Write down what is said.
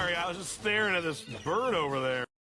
Sorry, I was just staring at this bird over there.